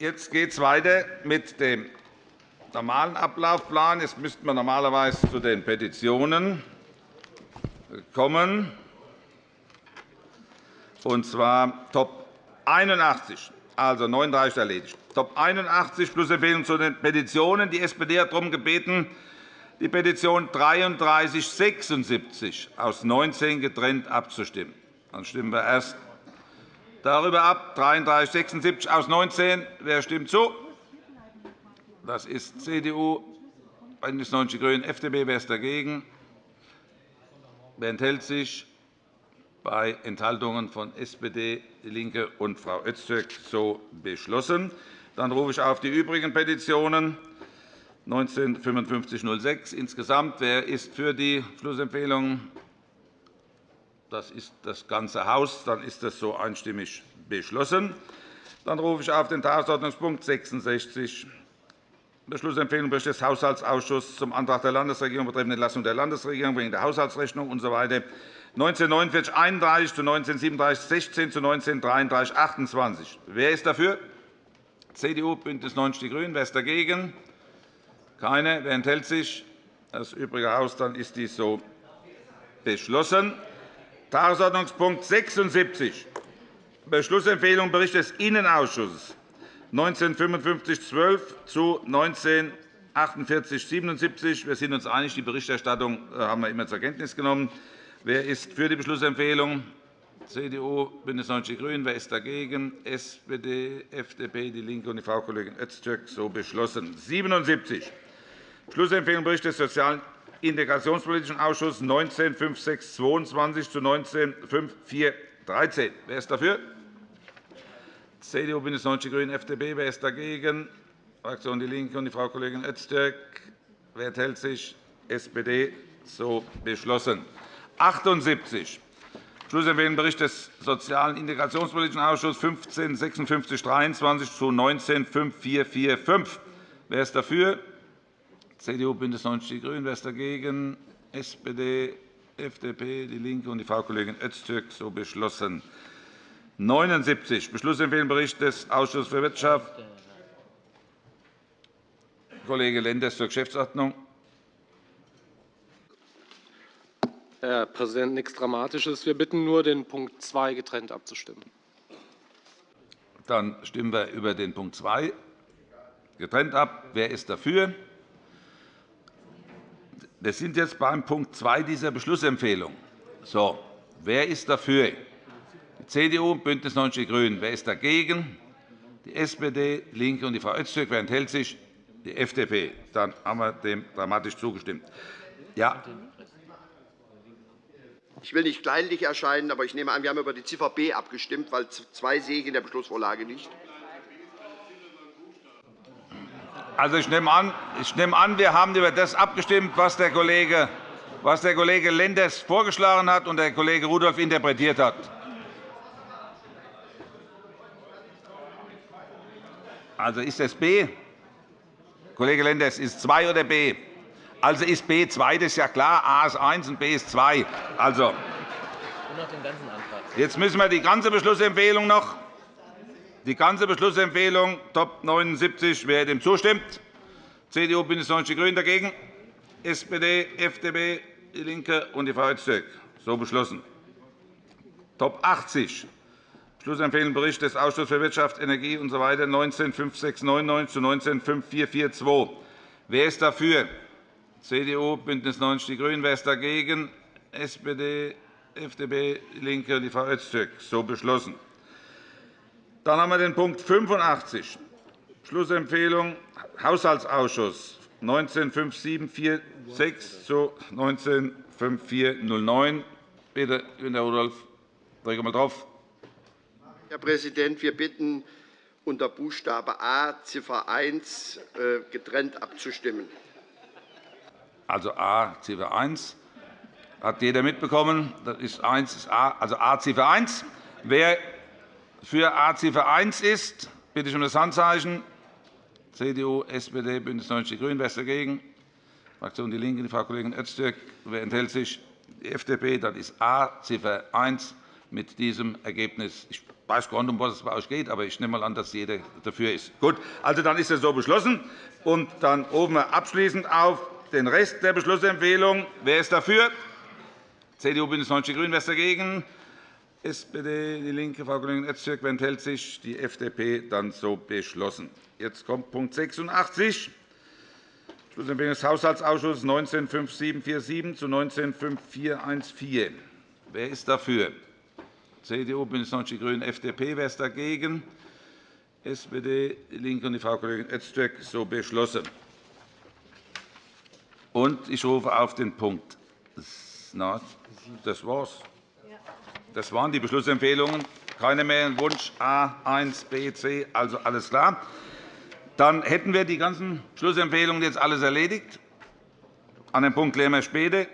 Jetzt geht es weiter mit dem normalen Ablaufplan. Jetzt müssten wir normalerweise zu den Petitionen kommen, und zwar Top 81, also 39 erledigt. Top 81 plus Empfehlung zu den Petitionen. Die SPD hat darum gebeten, die Petition 3376 aus 19 getrennt abzustimmen. Dann stimmen wir erst darüber ab. 3376 aus 19. Wer stimmt zu? Das ist CDU, BÜNDNIS 90 die GRÜNEN, FDP. Wer ist dagegen? Wer enthält sich? Bei Enthaltungen von SPD, DIE LINKE und Frau Öztürk so beschlossen. Dann rufe ich auf die übrigen Petitionen 195506 insgesamt. Wer ist für die Schlussempfehlung? Das ist das ganze Haus. Dann ist das so einstimmig beschlossen. Dann rufe ich auf den Tagesordnungspunkt 66 Beschlussempfehlung Bericht des Haushaltsausschusses zum Antrag der Landesregierung betreffend Entlassung der Landesregierung wegen der Haushaltsrechnung usw. So 1949 31 zu 1937 16 zu 1933 28. Wer ist dafür? CDU, BÜNDNIS 90 die GRÜNEN. Wer ist dagegen? Keine. Wer enthält sich? Das übrige Haus. Dann ist dies so beschlossen. Tagesordnungspunkt 76, Beschlussempfehlung Bericht des Innenausschusses 1955-12 zu 1948-77. Wir sind uns einig, die Berichterstattung äh, haben wir immer zur Kenntnis genommen. Wer ist für die Beschlussempfehlung? CDU, BÜNDNIS 90 die GRÜNEN. Wer ist dagegen? SPD, FDP, DIE LINKE und die Frau Kollegin Öztürk. So beschlossen. 77. Beschlussempfehlung Bericht des Sozialen Integrationspolitischen Ausschuss 19 5622 zu 19 5413. Wer ist dafür? CDU, BÜNDNIS 90 die GRÜNEN, FDP. Wer ist dagegen? Fraktion DIE LINKE und die Frau Kollegin Öztürk. Wer enthält sich? SPD. So beschlossen. 78. Schlussempfehlung Bericht des Sozialen Integrationspolitischen Ausschusses 15 56 23 zu 19 5445. Wer ist dafür? CDU, BÜNDNIS 90 die GRÜNEN. Wer ist dagegen? SPD, FDP, DIE LINKE und die Frau Kollegin Öztürk. So beschlossen. 79. Beschlussempfehlung Bericht des Ausschusses für Wirtschaft. Kollege Lenders zur Geschäftsordnung. Herr Präsident, nichts Dramatisches. Wir bitten nur, den Punkt 2 getrennt abzustimmen. Dann stimmen wir über den Punkt 2 getrennt ab. Wer ist dafür? Wir sind jetzt beim Punkt 2 dieser Beschlussempfehlung. So, wer ist dafür? Die CDU, BÜNDNIS 90 die GRÜNEN. Wer ist dagegen? Die SPD, DIE LINKE und die Frau Öztürk. Wer enthält sich? Die FDP. Dann haben wir dem dramatisch zugestimmt. Ja. Ich will nicht kleinlich erscheinen, aber ich nehme an, wir haben über die Ziffer B abgestimmt, weil zwei sehe ich in der Beschlussvorlage nicht. Also, ich nehme, an, ich nehme an, wir haben über das abgestimmt, was der Kollege, was der Kollege Lenders vorgeschlagen hat und der Kollege Rudolph interpretiert hat. Also ist das B? Kollege Lenders, ist es 2 oder B? Also ist B 2, das ist ja klar. A ist 1 und B ist 2. Also, jetzt müssen wir die ganze Beschlussempfehlung noch die ganze Beschlussempfehlung Top 79, wer dem zustimmt, CDU, BÜNDNIS 90 die GRÜNEN dagegen, SPD, FDP, DIE LINKE und die Frau Öztürk. So beschlossen. Top 80, Beschlussempfehlung Bericht des Ausschusses für Wirtschaft, Energie usw. So 19 5699 zu 19 5442. Wer ist dafür? CDU, BÜNDNIS 90 die GRÜNEN. Wer ist dagegen? SPD, FDP, DIE LINKE und die Frau Öztürk. So beschlossen. Dann haben wir den Punkt 85, Schlussempfehlung Haushaltsausschuss 195746 zu 195409. Bitte, Günter Rudolph, drücke mal drauf. Herr Präsident, wir bitten, unter Buchstabe A Ziffer 1 äh, getrennt abzustimmen. Also A Ziffer 1 hat jeder mitbekommen. Das ist 1 ist A, also A Ziffer 1. Wer für A Ziffer 1 ist, bitte ich um das Handzeichen. CDU, SPD, BÜNDNIS 90 die GRÜNEN. Wer ist dagegen? Fraktion DIE LINKE, die Frau Kollegin Öztürk. Wer enthält sich? Die FDP. Dann ist A Ziffer 1 mit diesem Ergebnis. Ich weiß gar nicht, um was es bei euch geht, aber ich nehme mal an, dass jeder dafür ist. Gut, also dann ist es so beschlossen. Und dann rufen wir abschließend auf den Rest der Beschlussempfehlung. Wer ist dafür? CDU, BÜNDNIS 90 die GRÜNEN. Wer ist dagegen? SPD, DIE LINKE, Frau Kollegin Öztürk. Wer enthält sich? Die FDP. Dann so beschlossen. Jetzt kommt Punkt 86. Beschlussempfehlung des Haushaltsausschusses 195747 zu 195414. Wer ist dafür? CDU, BÜNDNIS 90 die GRÜNEN, FDP. Wer ist dagegen? SPD, DIE LINKE und die Frau Kollegin Öztürk. So beschlossen. Und ich rufe auf den Punkt. Das war's. Das waren die Beschlussempfehlungen. Keine mehr Wunsch A, 1, B, C, also alles klar. Dann hätten wir die ganzen Schlussempfehlungen jetzt alles erledigt. An den Punkt klären wir später.